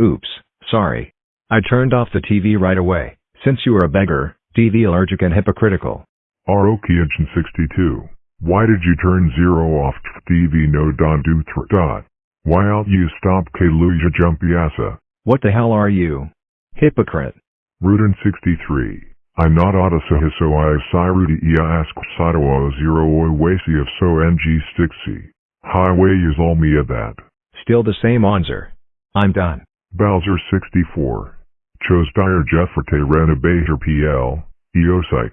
Oops, sorry. I turned off the TV right away, since you are a beggar, DV allergic and hypocritical. Arokiagent 62. Why did you turn zero off TV no don do thr dot? Why out you stop Kaluja jumpy assa? What the hell are you? Hypocrite. Rudin 63. I'm not Odessa so I Sirudi ia ask Sadawa zero oi wasi of so ng stixi. Highway is all me at that. Still the same answer. I'm done. Bowser 64. Chose dire Jeffrete Renovator PL, Eopsych.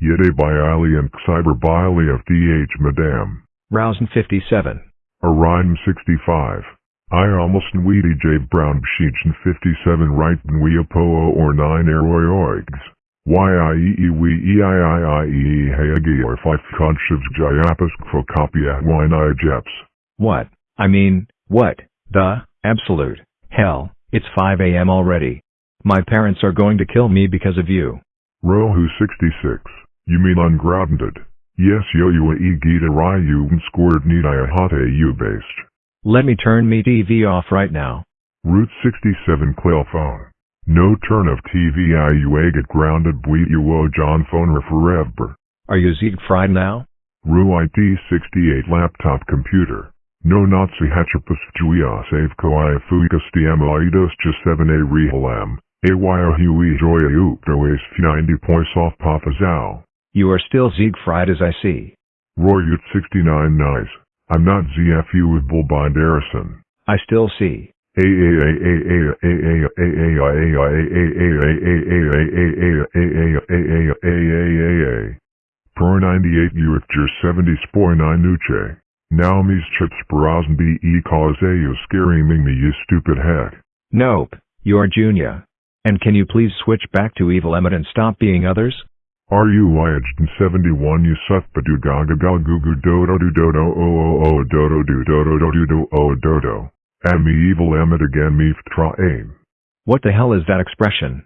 Yede Bialy and Cyber Bialy of DH Madame. Rousen 57. Orion 65. I almost weedy J Brown Bsheechin 57 right Nweopoo or 9 Aeroyoigs. YIEE we EIIIE Hayagi or 5 Conchivs Jayapas Kvokopia Wine Jeps. What? I mean, what? The, absolute, hell, it's 5 a.m. already. My parents are going to kill me because of you. Rohu 66. You mean ungrounded? Yes yo you a e gita ryu scored nidaya hate you based. Let me turn me TV off right now. Route 67 Quail phone. No turn of TV IUA get grounded bleed you o John phone forever. Are you Siegfried now? Ru ID 68 laptop computer. No Nazi hatchapus juia save ko i fuikas diamoidos just 7a rehalam. AYO Huey Joya Upto 90 points off Papa Zhao. You are still Siegfried as I see. Roy Ut 69 nice. I'm not ZFU with Bullbind Harrison. I still see. Pro 98 UFJ 70 Spore 9 Nuche. Now me's chips Barazan be e cause a you scaring me you stupid heck. Nope, you're Junior. And can you please switch back to Evil Emmet and stop being others? Are you Wyaged in 71 you suck ba do gaga gal goo goo dodo do dodo o o o dodo do dodo do do do o dodo. And me evil Emmet again me tra aim. What the hell is that expression?